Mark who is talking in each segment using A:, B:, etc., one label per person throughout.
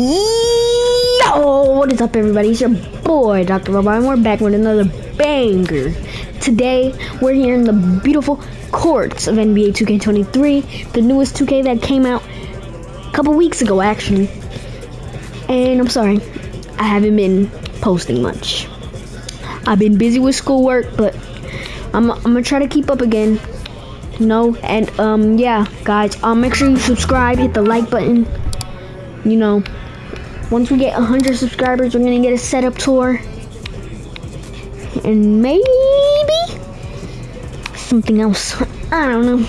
A: Yo, what is up, everybody? It's your boy, Dr. Robot, and we're back with another banger. Today, we're here in the beautiful courts of NBA 2K23, the newest 2K that came out a couple weeks ago, actually. And I'm sorry, I haven't been posting much. I've been busy with schoolwork, but I'm, I'm gonna try to keep up again. You know, and um, yeah, guys, um, make sure you subscribe, hit the like button. You know, once we get 100 subscribers, we're gonna get a setup tour, and maybe something else. I don't know,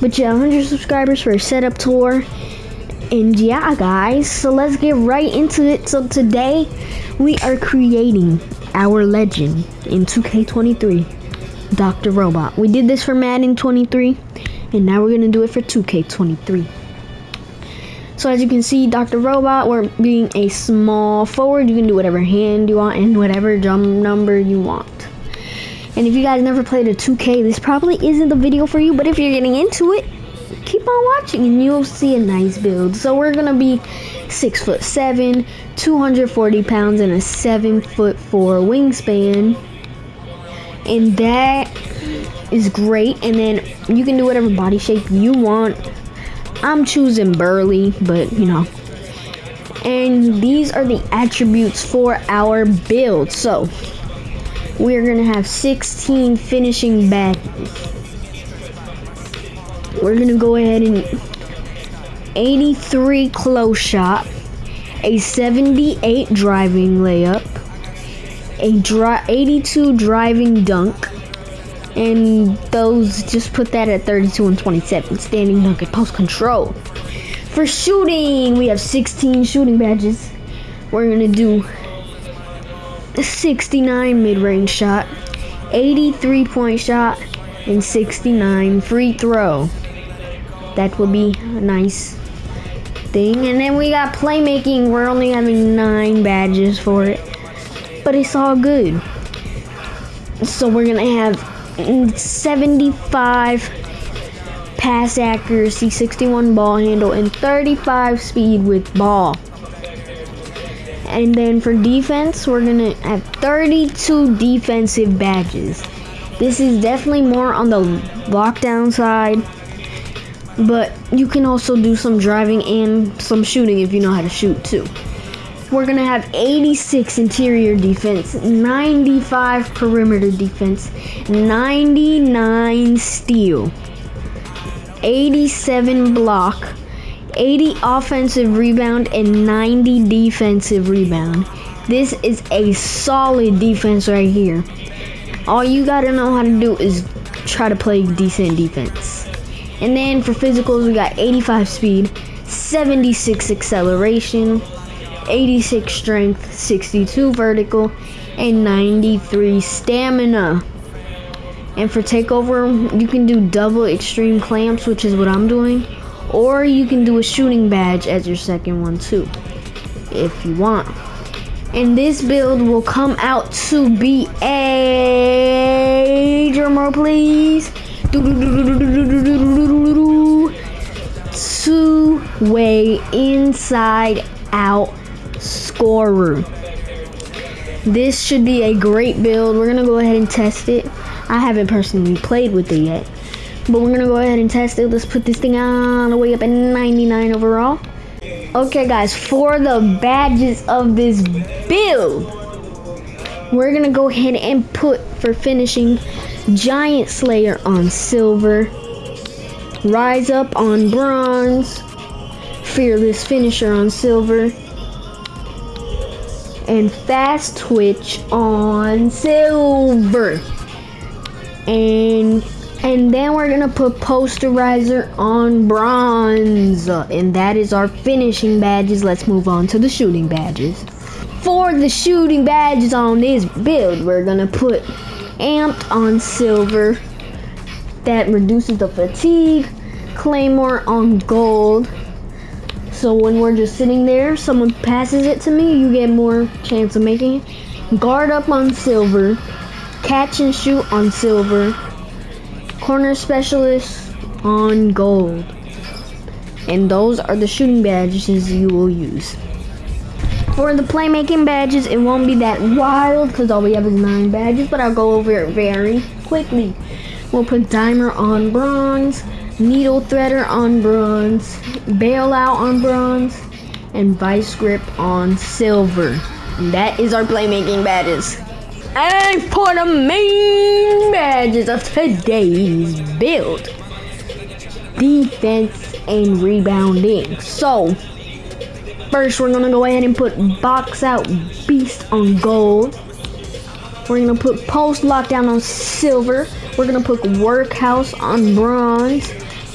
A: but yeah, 100 subscribers for a setup tour. And yeah, guys, so let's get right into it. So today, we are creating our legend in 2K23. Dr. Robot. We did this for Madden 23, and now we're gonna do it for 2K23. So as you can see, Dr. Robot, we're being a small forward. You can do whatever hand you want and whatever jump number you want. And if you guys never played a 2K, this probably isn't the video for you, but if you're getting into it, keep on watching and you'll see a nice build. So we're gonna be six foot seven, 240 pounds, and a seven foot four wingspan and that is great and then you can do whatever body shape you want i'm choosing burly but you know. And these are the attributes for our build. So we're gonna have 16 finishing badges we're gonna go ahead and 83 close shot a 78 driving layup a dri 82 driving dunk, and those just put that at 32 and 27. Standing and post control. For shooting, we have 16 shooting badges. We're gonna do 69 mid-range shot, 83 point shot, and 69 free throw. That would be a nice thing. And then we got playmaking. We're only having nine badges for it but it's all good. So we're gonna have 75 pass accuracy, 61 ball handle, and 35 speed with ball. And then for defense, we're gonna have 32 defensive badges. This is definitely more on the lockdown side, but you can also do some driving and some shooting if you know how to shoot too we're going to have 86 interior defense, 95 perimeter defense, 99 steal, 87 block, 80 offensive rebound, and 90 defensive rebound. This is a solid defense right here. All you got to know how to do is try to play decent defense. And then for physicals, we got 85 speed, 76 acceleration, 86 strength, 62 vertical, and 93 stamina. And for takeover, you can do double extreme clamps, which is what I'm doing, or you can do a shooting badge as your second one too, if you want. And this build will come out to be a drumroll, please. Two way inside out scorer. This should be a great build. We're to go ahead and test it. I haven't personally played with it yet. But we're to go ahead and test it. Let's put this thing all the way up at 99 overall. Okay, guys, for the badges of this build, we're to go ahead and put, for finishing, Giant Slayer on silver, Rise Up on bronze, Fearless Finisher on silver, and fast twitch on silver. And and then we're gonna put posterizer on bronze. And that is our finishing badges. Let's move on to the shooting badges. For the shooting badges on this build, we're gonna put amped on silver. That reduces the fatigue. Claymore on gold. So when we're just sitting there, someone passes it to me, you get more chance of making it. Guard up on silver. Catch and shoot on silver. Corner specialist on gold. And those are the shooting badges you will use. For the playmaking badges, it won't be that wild because all we have is nine badges, but I'll go over it very quickly. We'll put Dimer on bronze, Needle Threader on bronze, Bailout on bronze, and Vice Grip on silver. And that is our playmaking badges. And for the main badges of today's build, defense and rebounding. So, first we're gonna go ahead and put Box Out Beast on gold. We're gonna put Post Lockdown on silver. We're gonna put Work Horse on bronze.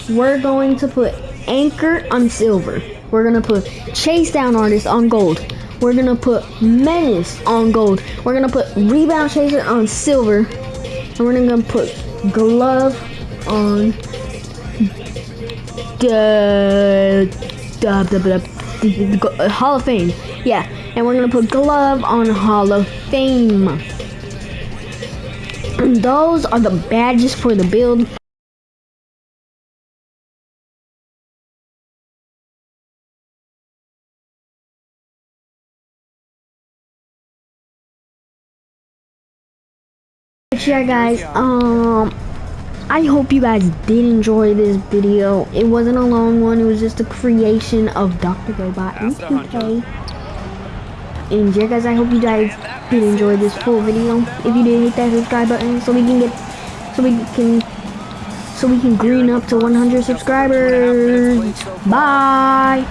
A: We're going to put Anchor on silver. We're gonna put Chase Down Artist on gold. We're gonna put Menace on gold. We're gonna put Rebound Chaser on silver. And we're gonna put Glove on the, the, the, the, the, Hall of Fame. Yeah, and we're gonna put Glove on Hall of Fame. And those are the badges for the build. But yeah guys, um I hope you guys did enjoy this video. It wasn't a long one, it was just a creation of Dr. Robot in 2K. And yeah guys, I hope you guys did enjoy this full video. If you did hit that subscribe button so we can get so we can so we can green up to 100 subscribers. Bye.